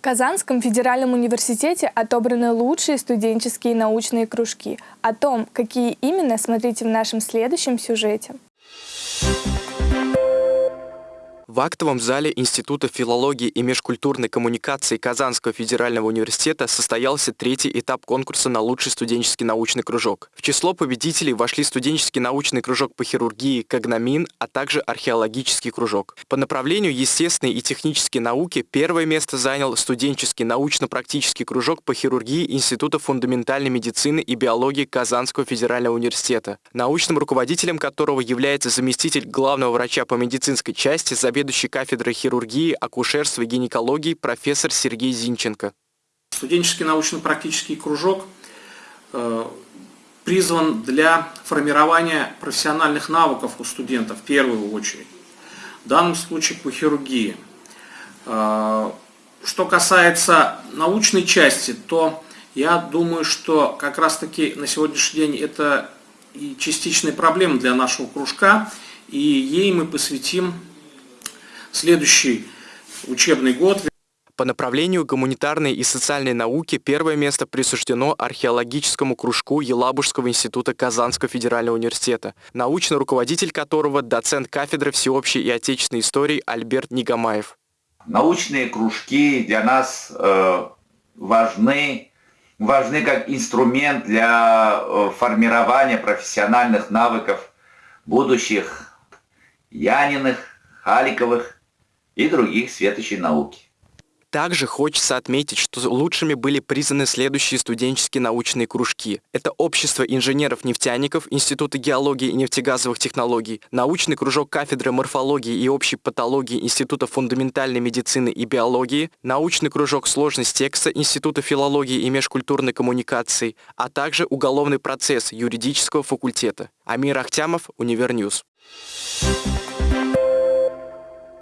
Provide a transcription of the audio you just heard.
В Казанском федеральном университете отобраны лучшие студенческие научные кружки. О том, какие именно, смотрите в нашем следующем сюжете. В актовом зале Института филологии и межкультурной коммуникации Казанского федерального университета состоялся третий этап конкурса на лучший студенческий научный кружок. В число победителей вошли студенческий научный кружок по хирургии «Когномин», а также археологический кружок. По направлению естественной и технические науки первое место занял студенческий научно-практический кружок по хирургии Института фундаментальной медицины и биологии Казанского федерального университета, научным руководителем которого является заместитель главного врача по медицинской части Забег заведующий кафедрой хирургии, акушерства и гинекологии профессор Сергей Зинченко. Студенческий научно-практический кружок э, призван для формирования профессиональных навыков у студентов в первую очередь. В данном случае по хирургии. Э, что касается научной части, то я думаю, что как раз таки на сегодняшний день это и частичная проблема для нашего кружка, и ей мы посвятим следующий учебный год. По направлению гуманитарной и социальной науки первое место присуждено археологическому кружку Елабужского института Казанского федерального университета, научный руководитель которого доцент кафедры всеобщей и отечественной истории Альберт Нигамаев. Научные кружки для нас э, важны, важны как инструмент для э, формирования профессиональных навыков будущих Яниных, Халиковых и других светочей науки. Также хочется отметить, что лучшими были признаны следующие студенческие научные кружки. Это Общество инженеров-нефтяников Института геологии и нефтегазовых технологий, научный кружок кафедры морфологии и общей патологии Института фундаментальной медицины и биологии, научный кружок сложность текста Института филологии и межкультурной коммуникации, а также уголовный процесс юридического факультета. Амир Ахтямов, Универ News.